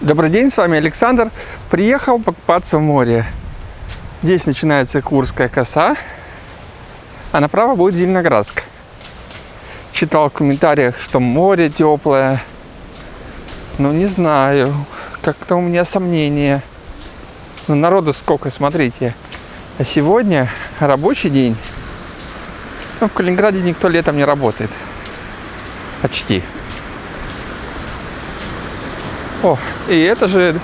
Добрый день, с вами Александр. Приехал покупаться в море. Здесь начинается Курская коса, а направо будет Зеленоградск. Читал в комментариях, что море теплое. Но не знаю, как-то у меня сомнения. Но народу сколько, смотрите. А сегодня рабочий день. Ну, в Калининграде никто летом не работает. Почти. О, и это же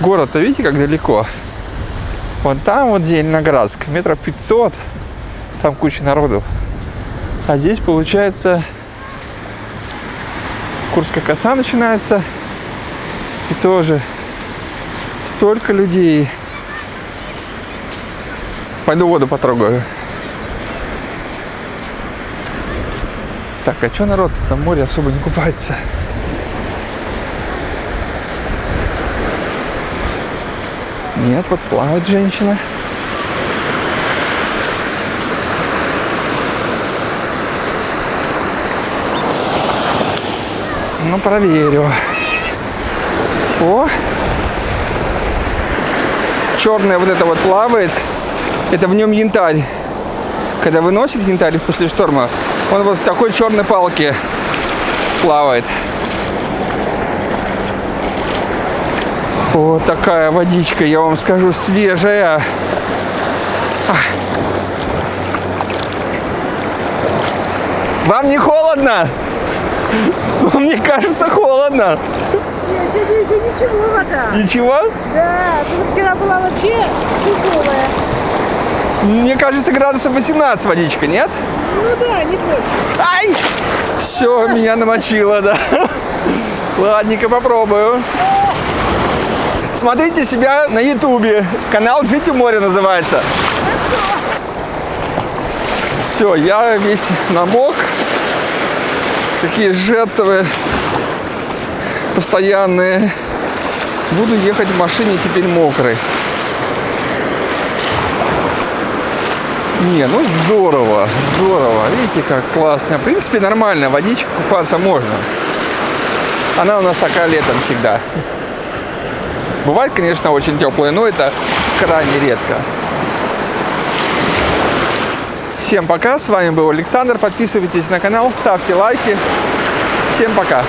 город-то, видите, как далеко. Вон там вот Зеленоградск, метров 500, там куча народу. А здесь, получается, Курская коса начинается. И тоже столько людей. Пойду воду потрогаю. Так, а что народ там море особо не купается? Нет, вот плавает женщина. Ну, проверю. О! Черное вот это вот плавает. Это в нем янтарь. Когда выносит янтарь после шторма, он вот в такой черной палке плавает. Вот такая водичка, я вам скажу, свежая. Вам не холодно? Мне кажется, холодно. Нет, сегодня еще ничего вода. Ничего? Да, вчера была вообще теплая. Мне кажется, градусов 18 водичка, нет? Ну да, не больше. Ай! Все, меня намочило, да. Ладненько, попробую. Смотрите себя на ютубе. Канал «Жить у моря» называется. Все, я весь намок. Такие жертвы постоянные. Буду ехать в машине теперь мокрый. Не, ну здорово, здорово. Видите, как классно. В принципе, нормально, водичка купаться можно. Она у нас такая летом всегда. Бывает, конечно, очень теплая, но это крайне редко. Всем пока, с вами был Александр. Подписывайтесь на канал, ставьте лайки. Всем пока.